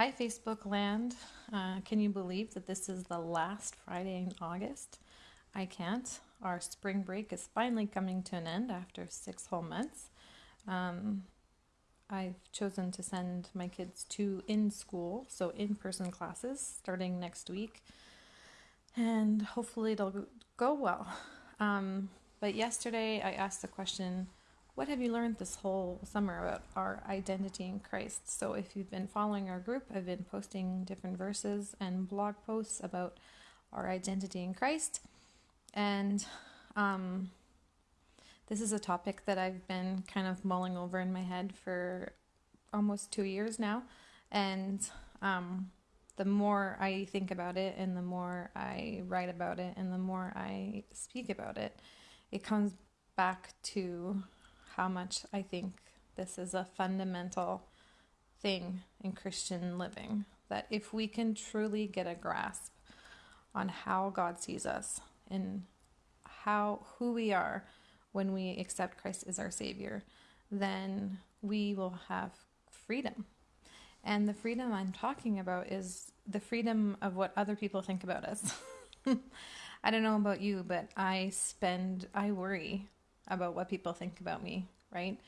Hi, Facebook land. Uh, can you believe that this is the last Friday in August? I can't. Our spring break is finally coming to an end after six whole months. Um, I've chosen to send my kids to in school, so in person classes starting next week, and hopefully it'll go well. Um, but yesterday I asked the question what have you learned this whole summer about our identity in Christ? So, if you've been following our group, I've been posting different verses and blog posts about our identity in Christ. And um, this is a topic that I've been kind of mulling over in my head for almost two years now. And um, the more I think about it, and the more I write about it, and the more I speak about it, it comes back to how much I think this is a fundamental thing in Christian living. That if we can truly get a grasp on how God sees us and how who we are when we accept Christ as our Savior, then we will have freedom. And the freedom I'm talking about is the freedom of what other people think about us. I don't know about you, but I spend, I worry about what people think about me, right?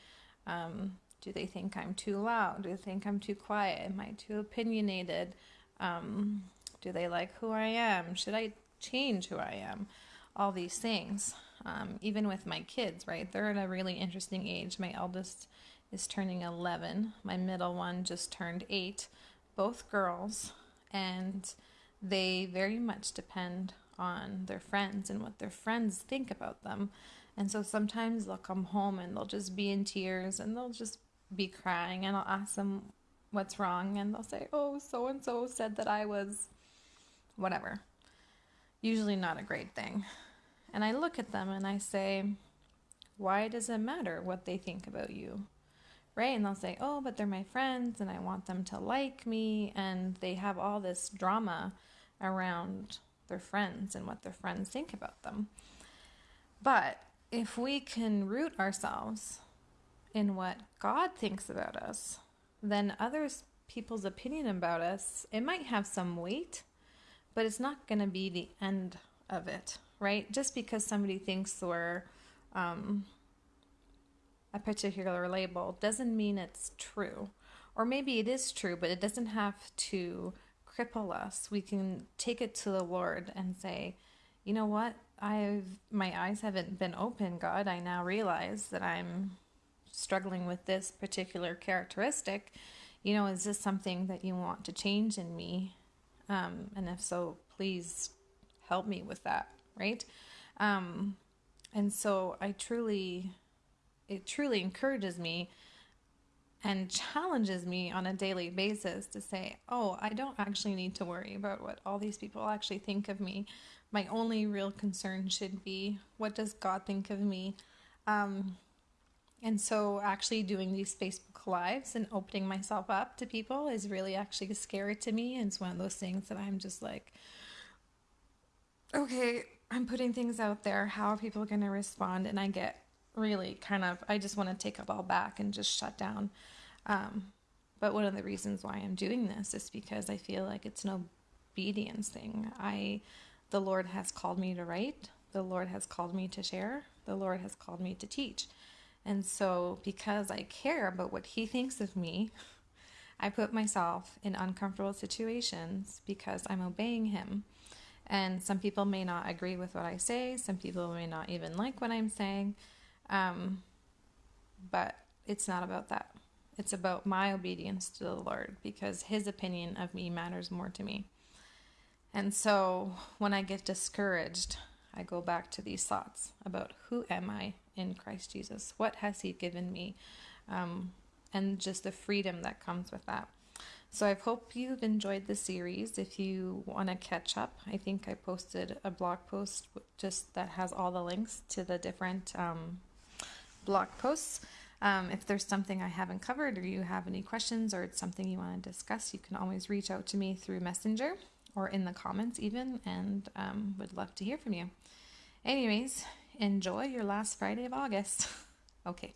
Um, do they think I'm too loud? Do they think I'm too quiet? Am I too opinionated? Um, do they like who I am? Should I change who I am? All these things. Um, even with my kids, right? They're at a really interesting age. My eldest is turning 11, my middle one just turned 8, both girls, and they very much depend on their friends and what their friends think about them. And so sometimes they'll come home and they'll just be in tears and they'll just be crying and I'll ask them what's wrong and they'll say, "Oh, so and so said that I was whatever." Usually not a great thing. And I look at them and I say, "Why does it matter what they think about you?" Right? And they'll say, "Oh, but they're my friends and I want them to like me." And they have all this drama around their friends and what their friends think about them. But if we can root ourselves in what God thinks about us, then others people's opinion about us, it might have some weight, but it's not going to be the end of it, right? Just because somebody thinks we're um, a particular label doesn't mean it's true. Or maybe it is true, but it doesn't have to cripple us. We can take it to the Lord and say, you know what? I've my eyes haven't been open, God. I now realize that I'm struggling with this particular characteristic. You know, is this something that you want to change in me? Um, and if so, please help me with that, right? Um, and so I truly, it truly encourages me and challenges me on a daily basis to say, oh, I don't actually need to worry about what all these people actually think of me my only real concern should be what does God think of me? Um, and so, actually, doing these Facebook Lives and opening myself up to people is really actually scary to me. And it's one of those things that I'm just like, okay, I'm putting things out there. How are people going to respond? And I get really kind of, I just want to take it all back and just shut down. Um, but one of the reasons why I'm doing this is because I feel like it's an obedience thing. I the Lord has called me to write, the Lord has called me to share, the Lord has called me to teach. And so, because I care about what He thinks of me, I put myself in uncomfortable situations because I'm obeying Him. And some people may not agree with what I say, some people may not even like what I'm saying. Um, but it's not about that. It's about my obedience to the Lord because His opinion of me matters more to me. And so when I get discouraged, I go back to these thoughts about who am I in Christ Jesus? What has He given me? Um, and just the freedom that comes with that. So I hope you've enjoyed the series. If you want to catch up, I think I posted a blog post just that has all the links to the different um, blog posts. Um, if there's something I haven't covered or you have any questions or it's something you want to discuss, you can always reach out to me through Messenger or in the comments even, and um, would love to hear from you. Anyways, enjoy your last Friday of August. okay.